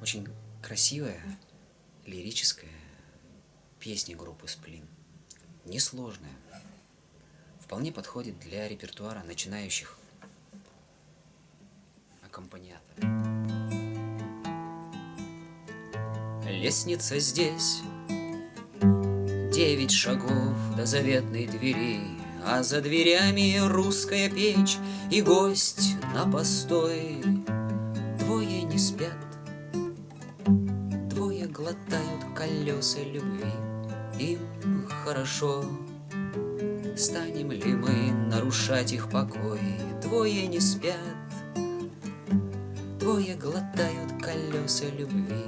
Очень красивая, лирическая песня группы «Сплин». Несложная. Вполне подходит для репертуара начинающих аккомпаниаторов. Лестница здесь, девять шагов до заветной двери, А за дверями русская печь и гость на постой. Двое не спят, глотают колеса любви, Им хорошо. Станем ли мы нарушать их покой? Двое не спят, двое глотают колеса любви,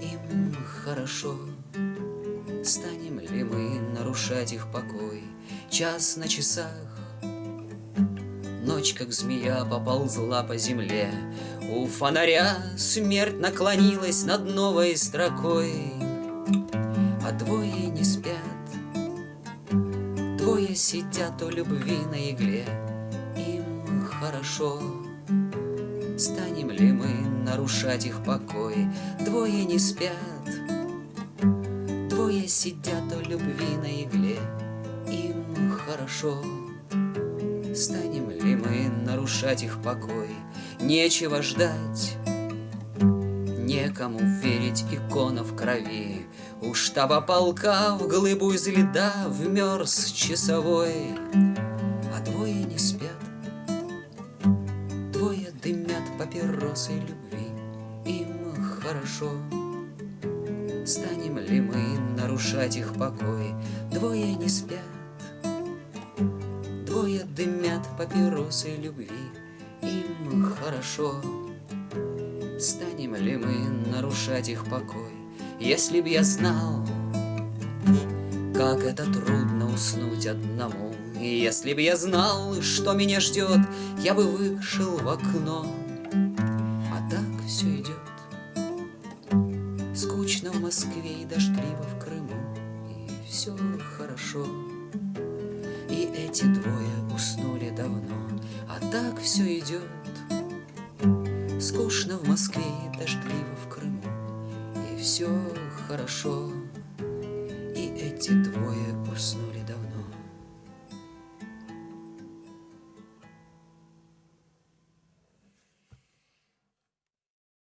Им хорошо. Станем ли мы нарушать их покой? Час на часах, Ночь, как змея, поползла по земле. У фонаря смерть наклонилась над новой строкой. А двое не спят, двое сидят у любви на игле. Им хорошо. Станем ли мы нарушать их покой? Двое не спят, двое сидят у любви на игле. Им хорошо. Станем ли мы нарушать их покой? Нечего ждать, некому верить икона в крови. У штаба полка в глыбу из льда вмерз часовой, А двое не спят, двое дымят папиросы любви. Им хорошо. Станем ли мы нарушать их покой? Двое не спят, Двое дымят папиросы любви, им хорошо. Станем ли мы нарушать их покой? Если б я знал, как это трудно уснуть одному, И если б я знал, что меня ждет, я бы вышел в окно. А так все идет, скучно в Москве и дождливо в Крыму, И все хорошо. И эти двое уснули давно, А так все идет. Скучно в Москве и дождливо в Крыму, И все хорошо. И эти двое